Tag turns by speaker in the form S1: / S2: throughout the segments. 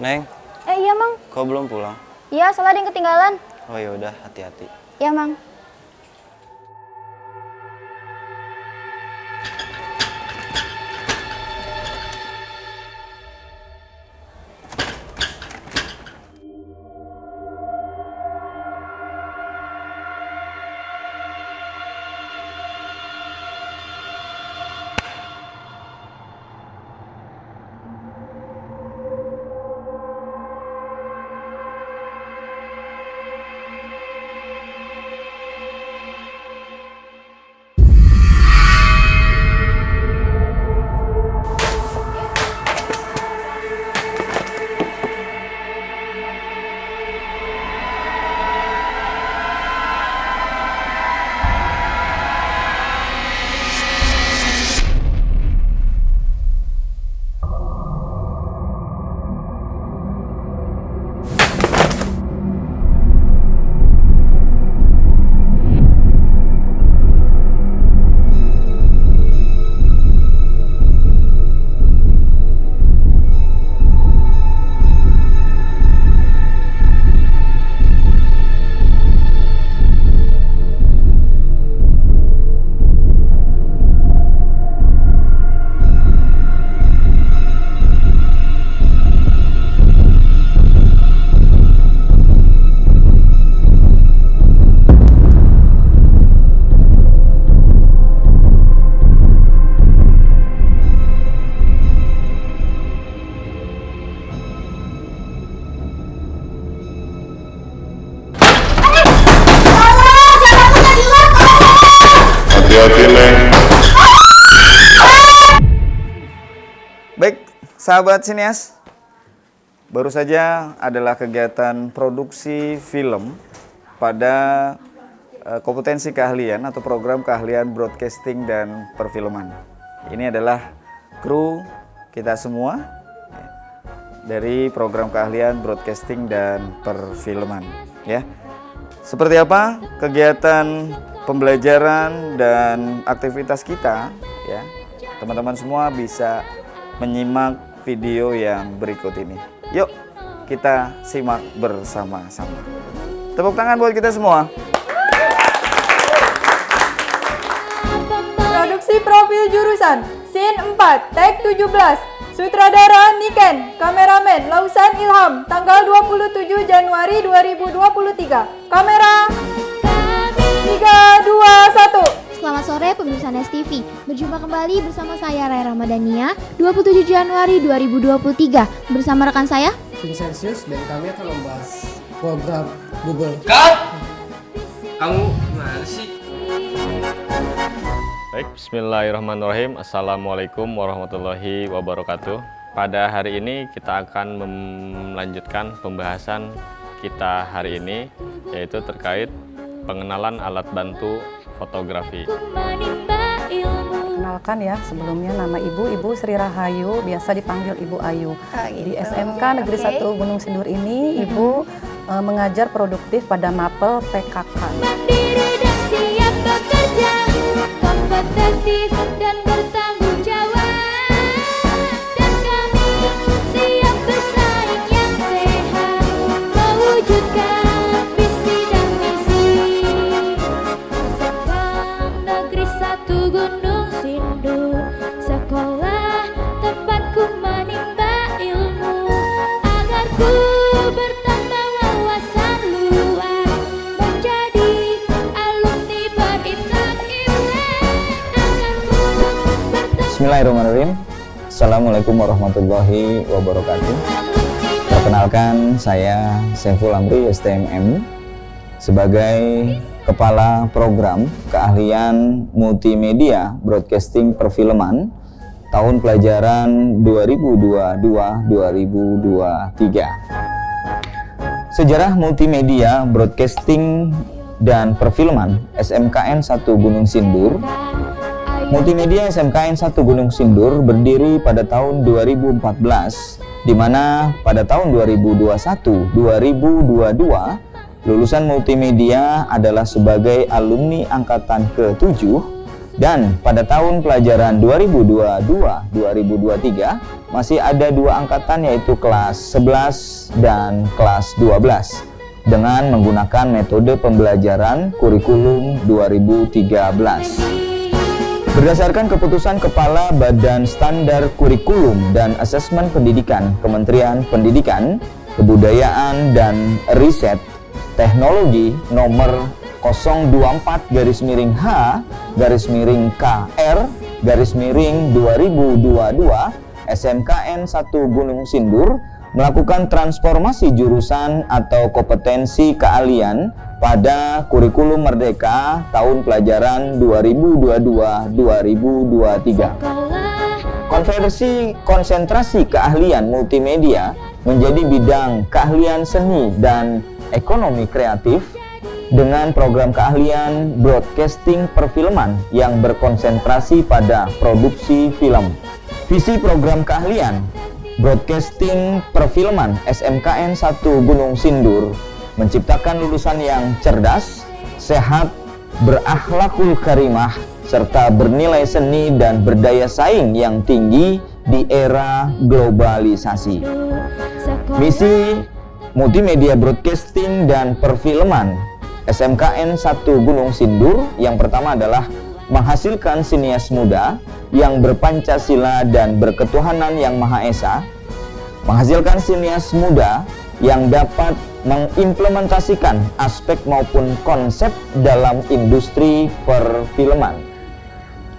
S1: Neng,
S2: Eh iya mang.
S1: kau belum pulang?
S2: Iya soalnya ada yang ketinggalan.
S1: Oh ya udah, hati-hati.
S2: Iya mang.
S3: Sahabat sinias. Baru saja adalah kegiatan produksi film pada eh, kompetensi keahlian atau program keahlian broadcasting dan perfilman. Ini adalah kru kita semua dari program keahlian broadcasting dan perfilman ya. Seperti apa kegiatan pembelajaran dan aktivitas kita ya. Teman-teman semua bisa menyimak video yang berikut ini. Yuk, kita simak bersama-sama. Tepuk tangan buat kita semua.
S4: Produksi profil jurusan Sin 4 Tag 17 Sutradara Niken Kameramen Lausan Ilham Tanggal 27 Januari 2023 Kamera 3, 2, 1
S5: Selamat sore pemirsa Nes TV. Berjumpa kembali bersama saya Rai Ramadhania 27 Januari 2023 bersama rekan saya
S6: Vincentius dan kami akan membahas program Google.
S7: Kamu gimana sih? Baik, bismillahirrahmanirrahim. Assalamualaikum warahmatullahi wabarakatuh. Pada hari ini kita akan melanjutkan pembahasan kita hari ini yaitu terkait pengenalan alat bantu fotografi.
S8: Kenalkan ya, sebelumnya nama Ibu, Ibu Sri Rahayu, biasa dipanggil Ibu Ayu. Di SMK Negeri 1 Gunung Sindur ini, Ibu eh, mengajar produktif pada MAPEL PKK.
S3: Bismillahirrahmanirrahim. Assalamualaikum warahmatullahi wabarakatuh. Perkenalkan saya Saiful Amri STMM sebagai Kepala Program Keahlian Multimedia Broadcasting Perfilman tahun pelajaran 2022-2023. Sejarah multimedia broadcasting dan perfilman SMKN 1 Gunung Sindur Multimedia SMKN 1 Gunung Sindur berdiri pada tahun 2014 di mana pada tahun 2021-2022 lulusan multimedia adalah sebagai alumni angkatan ke-7 Dan pada tahun pelajaran 2022-2023 masih ada dua angkatan yaitu kelas 11 dan kelas 12 dengan menggunakan metode pembelajaran kurikulum 2013. Berdasarkan keputusan Kepala Badan Standar Kurikulum dan Asesmen Pendidikan Kementerian Pendidikan, Kebudayaan dan Riset Teknologi nomor 024 garis miring H garis miring KR garis miring 2022 SMKN 1 Gunung Sindur melakukan transformasi jurusan atau kompetensi keahlian pada kurikulum Merdeka tahun pelajaran 2022-2023. Konversi konsentrasi keahlian multimedia menjadi bidang keahlian seni dan ekonomi kreatif dengan program keahlian broadcasting perfilman yang berkonsentrasi pada produksi film. Visi program keahlian broadcasting perfilman SMKN 1 Gunung Sindur menciptakan lulusan yang cerdas, sehat, berakhlakul karimah, serta bernilai seni dan berdaya saing yang tinggi di era globalisasi. Misi multimedia broadcasting dan perfilman SMKN 1 Gunung Sindur yang pertama adalah menghasilkan sinias muda yang berpancasila dan berketuhanan yang Maha Esa, menghasilkan sinias muda yang dapat mengimplementasikan aspek maupun konsep dalam industri perfilman.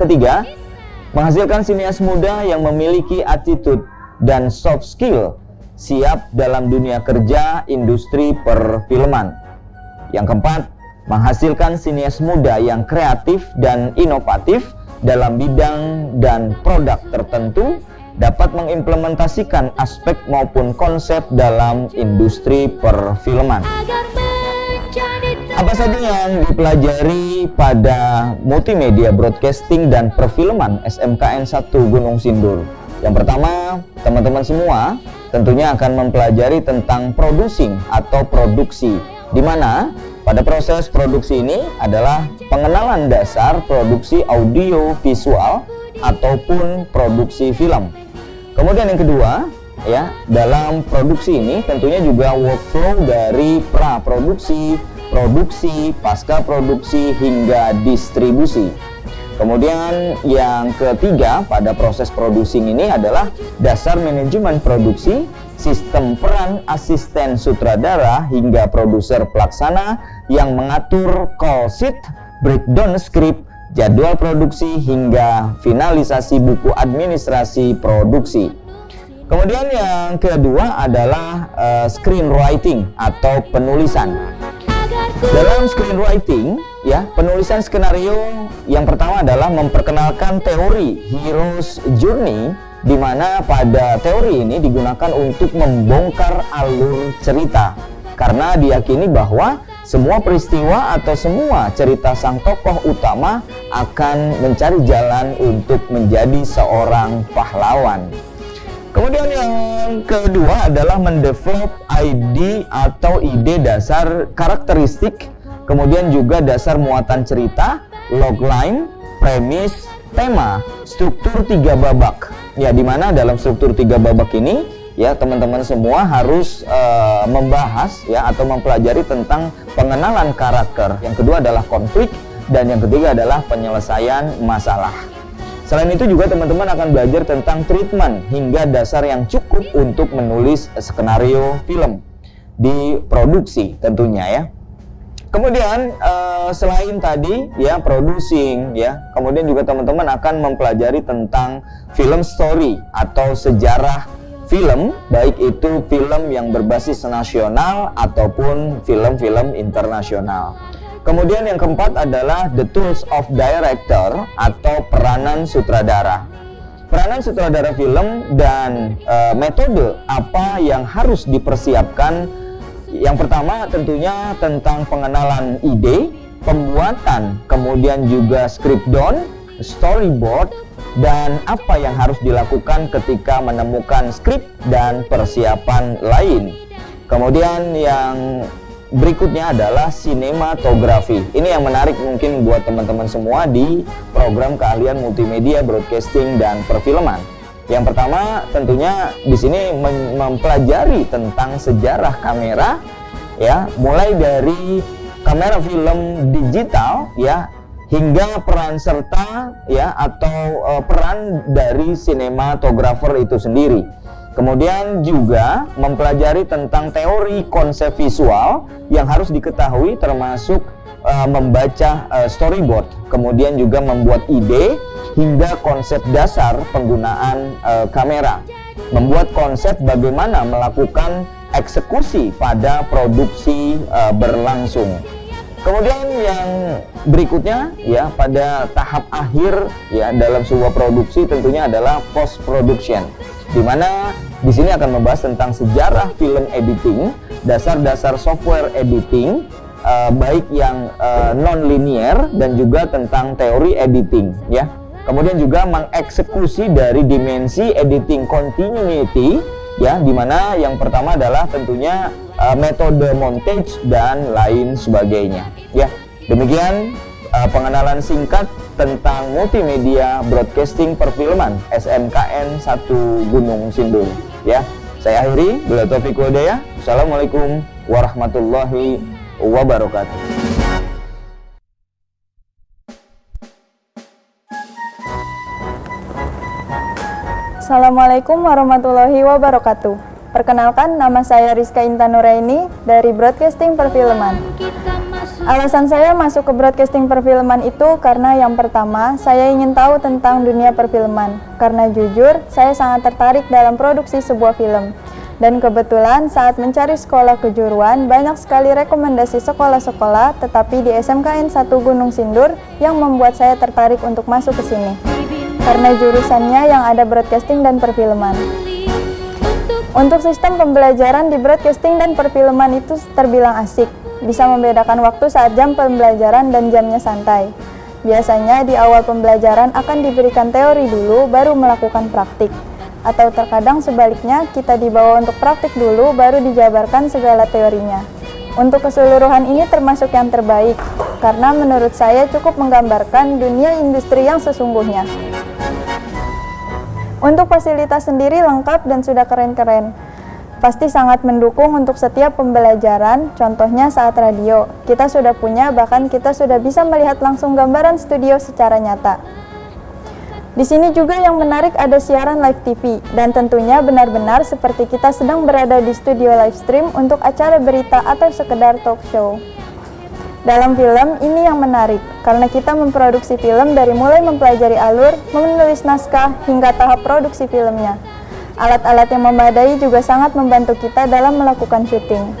S3: Ketiga, menghasilkan sinias muda yang memiliki attitude dan soft skill siap dalam dunia kerja industri perfilman. Yang keempat, menghasilkan sinias muda yang kreatif dan inovatif dalam bidang dan produk tertentu dapat mengimplementasikan aspek maupun konsep dalam industri perfilman. Apa saja yang dipelajari pada multimedia broadcasting dan perfilman SMKN 1 Gunung Sindur? Yang pertama, teman-teman semua tentunya akan mempelajari tentang producing atau produksi di mana pada proses produksi ini adalah pengenalan dasar produksi audio visual ataupun produksi film. Kemudian yang kedua, ya, dalam produksi ini tentunya juga workflow dari pra produksi, produksi, pasca produksi hingga distribusi. Kemudian yang ketiga pada proses produksi ini adalah dasar manajemen produksi, sistem peran asisten sutradara hingga produser pelaksana yang mengatur call sheet, breakdown script, jadwal produksi hingga finalisasi buku administrasi produksi. Kemudian yang kedua adalah uh, screenwriting atau penulisan. Dalam screenwriting, ya, penulisan skenario yang pertama adalah memperkenalkan teori hero's journey di mana pada teori ini digunakan untuk membongkar alur cerita karena diyakini bahwa semua peristiwa atau semua cerita sang tokoh utama akan mencari jalan untuk menjadi seorang pahlawan. Kemudian yang kedua adalah mendevelop ID atau ide dasar karakteristik, kemudian juga dasar muatan cerita, logline, premis, tema, struktur tiga babak. Ya, di mana dalam struktur tiga babak ini ya teman-teman semua harus uh, membahas ya atau mempelajari tentang pengenalan karakter. Yang kedua adalah konflik dan yang ketiga adalah penyelesaian masalah. Selain itu juga teman-teman akan belajar tentang treatment hingga dasar yang cukup untuk menulis skenario film di produksi tentunya ya. Kemudian uh, selain tadi ya producing ya, kemudian juga teman-teman akan mempelajari tentang film story atau sejarah film baik itu film yang berbasis nasional ataupun film-film internasional. Kemudian yang keempat adalah the tools of director atau peranan sutradara. Peranan sutradara film dan e, metode apa yang harus dipersiapkan. Yang pertama tentunya tentang pengenalan ide, pembuatan, kemudian juga script down, storyboard, dan apa yang harus dilakukan ketika menemukan skrip dan persiapan lain. Kemudian yang berikutnya adalah sinematografi. Ini yang menarik mungkin buat teman-teman semua di program keahlian multimedia, broadcasting dan perfilman. Yang pertama tentunya di sini mempelajari tentang sejarah kamera ya, mulai dari kamera film digital ya hingga peran serta ya atau uh, peran dari sinematografer itu sendiri. Kemudian juga mempelajari tentang teori konsep visual yang harus diketahui termasuk uh, membaca uh, storyboard, kemudian juga membuat ide hingga konsep dasar penggunaan uh, kamera. Membuat konsep bagaimana melakukan eksekusi pada produksi uh, berlangsung. Kemudian yang berikutnya ya pada tahap akhir ya dalam sebuah produksi tentunya adalah post production di mana di sini akan membahas tentang sejarah film editing, dasar-dasar software editing, uh, baik yang uh, non-linear dan juga tentang teori editing, ya. Kemudian juga mengeksekusi dari dimensi editing continuity, ya, di mana yang pertama adalah tentunya uh, metode montage dan lain sebagainya, ya. Demikian uh, pengenalan singkat tentang multimedia broadcasting perfilman SMKN 1 Gunung Sindur ya saya akhiri. Bila taufiq Assalamualaikum warahmatullahi wabarakatuh
S4: Assalamualaikum warahmatullahi wabarakatuh Perkenalkan nama saya Rizka Intanuraini dari Broadcasting Perfilman Alasan saya masuk ke broadcasting perfilman itu karena yang pertama, saya ingin tahu tentang dunia perfilman. Karena jujur, saya sangat tertarik dalam produksi sebuah film. Dan kebetulan saat mencari sekolah kejuruan, banyak sekali rekomendasi sekolah-sekolah, tetapi di SMKN 1 Gunung Sindur yang membuat saya tertarik untuk masuk ke sini. Karena jurusannya yang ada broadcasting dan perfilman. Untuk sistem pembelajaran di broadcasting dan perfilman itu terbilang asik, bisa membedakan waktu saat jam pembelajaran dan jamnya santai. Biasanya di awal pembelajaran akan diberikan teori dulu baru melakukan praktik. Atau terkadang sebaliknya kita dibawa untuk praktik dulu baru dijabarkan segala teorinya. Untuk keseluruhan ini termasuk yang terbaik, karena menurut saya cukup menggambarkan dunia industri yang sesungguhnya. Untuk fasilitas sendiri lengkap dan sudah keren-keren pasti sangat mendukung untuk setiap pembelajaran, contohnya saat radio. Kita sudah punya, bahkan kita sudah bisa melihat langsung gambaran studio secara nyata. Di sini juga yang menarik ada siaran live TV, dan tentunya benar-benar seperti kita sedang berada di studio live stream untuk acara berita atau sekedar talk show. Dalam film, ini yang menarik, karena kita memproduksi film dari mulai mempelajari alur, menulis naskah, hingga tahap produksi filmnya. Alat-alat yang memadai juga sangat membantu kita dalam melakukan syuting.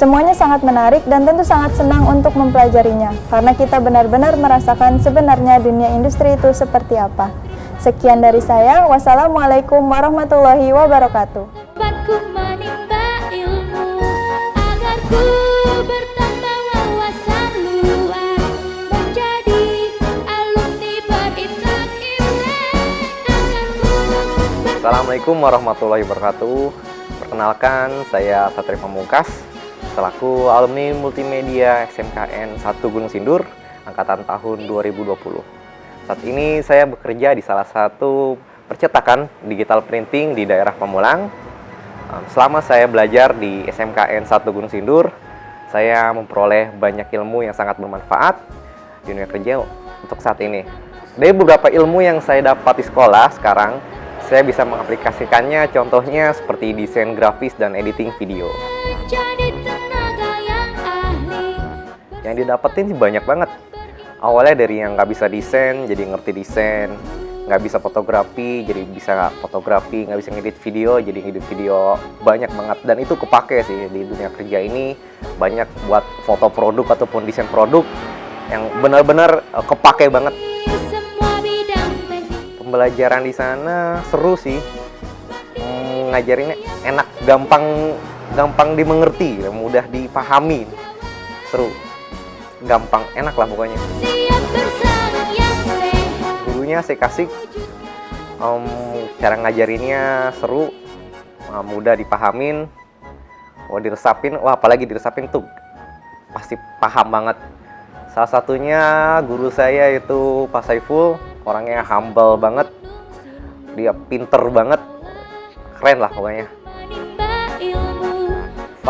S4: Semuanya sangat menarik dan tentu sangat senang untuk mempelajarinya, karena kita benar-benar merasakan sebenarnya dunia industri itu seperti apa. Sekian dari saya, wassalamualaikum warahmatullahi wabarakatuh.
S9: Assalamualaikum warahmatullahi wabarakatuh Perkenalkan, saya Satri Pamungkas Selaku alumni multimedia SMKN 1 Gunung Sindur Angkatan tahun 2020 Saat ini saya bekerja di salah satu percetakan digital printing di daerah Pamulang. Selama saya belajar di SMKN 1 Gunung Sindur Saya memperoleh banyak ilmu yang sangat bermanfaat di dunia kerja untuk saat ini. Dari beberapa ilmu yang saya dapat di sekolah sekarang saya bisa mengaplikasikannya contohnya seperti desain grafis dan editing video yang didapetin sih banyak banget. Awalnya dari yang nggak bisa desain jadi ngerti desain. Nggak bisa fotografi jadi bisa fotografi. Nggak bisa ngedit video jadi ngedit video banyak banget. Dan itu kepake sih di dunia kerja ini. Banyak buat foto produk ataupun desain produk yang benar-benar eh, kepake banget. Pembelajaran di sana seru sih. Hmm, ngajarinnya enak gampang gampang dimengerti mudah dipahami. Seru gampang enak lah pokoknya. Gurunya saya kasih um, cara ngajarinnya seru. Mudah dipahamin. Wah diresapin wah apalagi diresapin tuh pasti paham banget. Salah satunya guru saya itu Pak Saiful orangnya humble banget. Dia pinter banget. Keren lah pokoknya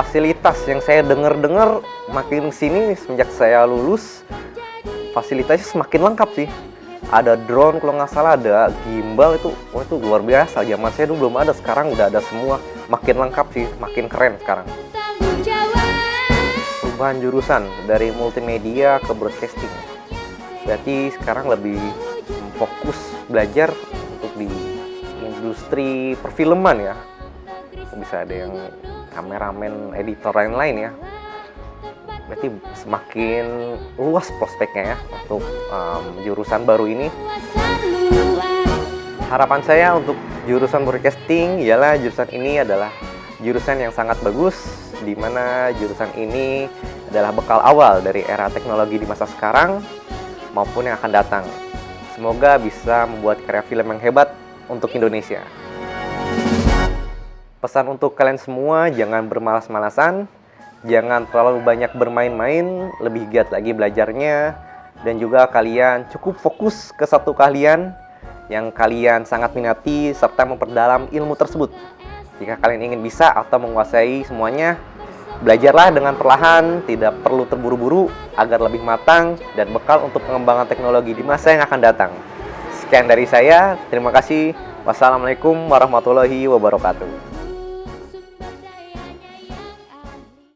S9: fasilitas yang saya dengar-dengar makin sini semenjak saya lulus fasilitasnya semakin lengkap sih. Ada drone kalau nggak salah ada gimbal itu wah itu luar biasa. Zaman saya dulu belum ada sekarang udah ada semua. Makin lengkap sih makin keren sekarang. Perubahan jurusan dari multimedia ke broadcasting. Berarti sekarang lebih fokus belajar untuk di industri perfilman ya. Bisa ada yang kameramen editor lain-lain ya. Berarti semakin luas prospeknya ya untuk um, jurusan baru ini. Harapan saya untuk jurusan broadcasting ialah jurusan ini adalah jurusan yang sangat bagus di mana jurusan ini adalah bekal awal dari era teknologi di masa sekarang maupun yang akan datang. Semoga bisa membuat karya film yang hebat untuk Indonesia pesan untuk kalian semua jangan bermalas-malasan jangan terlalu banyak bermain-main, lebih giat lagi belajarnya, dan juga kalian cukup fokus ke satu kalian yang kalian sangat minati serta memperdalam ilmu tersebut. Jika kalian ingin bisa atau menguasai semuanya, belajarlah dengan perlahan, tidak perlu terburu-buru agar lebih matang dan bekal untuk pengembangan teknologi di masa yang akan datang. Sekian dari saya, terima kasih. Wassalamualaikum warahmatullahi wabarakatuh.